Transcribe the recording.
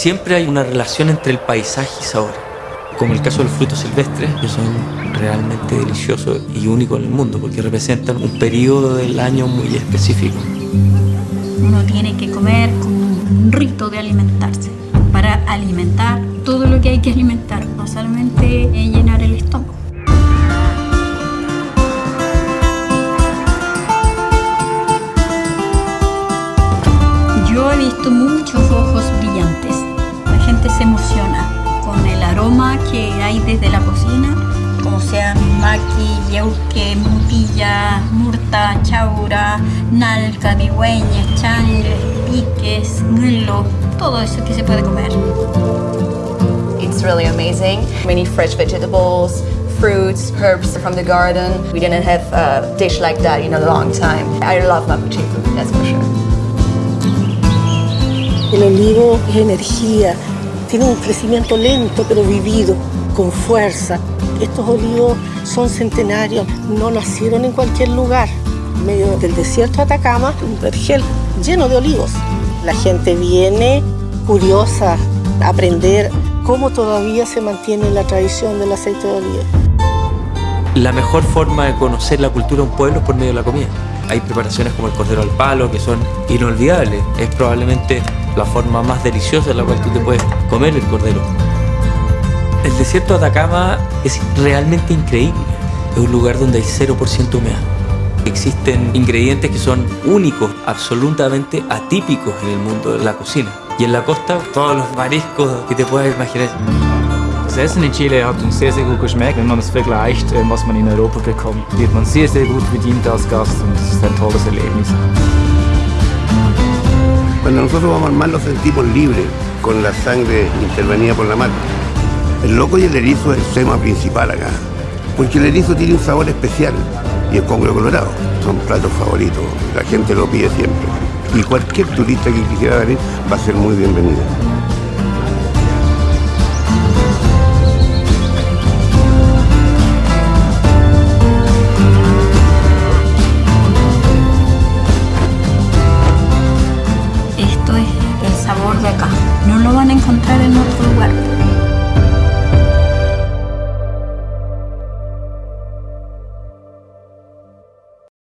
Siempre hay una relación entre el paisaje y sabor, como el caso de los frutos silvestres, que son realmente deliciosos y únicos en el mundo, porque representan un periodo del año muy específico. Uno tiene que comer como un rito de alimentarse, para alimentar todo lo que hay que alimentar, no solamente llenar el estómago. Yo he visto muchos ojos brillantes. La gente se emociona con el aroma que hay desde la cocina, como sean maqui, yeuque, mutilla, murta, chaura, nalca, digüeña, changre, piques, nglo, todo eso que se puede comer. It's really amazing. Many fresh vegetables, fruits, herbs from the garden. We didn't have a dish like that in a long time. I love mapo chico, that's for sure. El olivo es energía, tiene un crecimiento lento pero vivido, con fuerza. Estos olivos son centenarios, no nacieron en cualquier lugar. Medio del desierto de Atacama, un vergel lleno de olivos. La gente viene curiosa a aprender cómo todavía se mantiene la tradición del aceite de oliva. La mejor forma de conocer la cultura de un pueblo es por medio de la comida. Hay preparaciones como el cordero al palo que son inolvidables. Es probablemente la forma más deliciosa en la cual tú te puedes comer el cordero. El desierto de Atacama es realmente increíble. Es un lugar donde hay 0% humedad. Existen ingredientes que son únicos, absolutamente atípicos en el mundo de la cocina. Y en la costa, todos los mariscos que te puedas imaginar. Das Essen in Chile hat uns sehr, sehr gut geschmeckt. Wenn man es vergleicht, äh, was man in Europa bekommt, wird man sehr, sehr gut bedient als Gast und es ist ein tolles Erlebnis. Cuando nosotros vamos al mar nos sentimos libres con la sangre intervenida por la mar. El loco y el erizo es el tema principal acá, porque el erizo tiene un sabor especial y el congrio colorado son platos favoritos, la gente lo pide siempre. Y cualquier turista que quisiera venir va a ser muy bienvenido. Acá. No lo van a encontrar en otro lugar.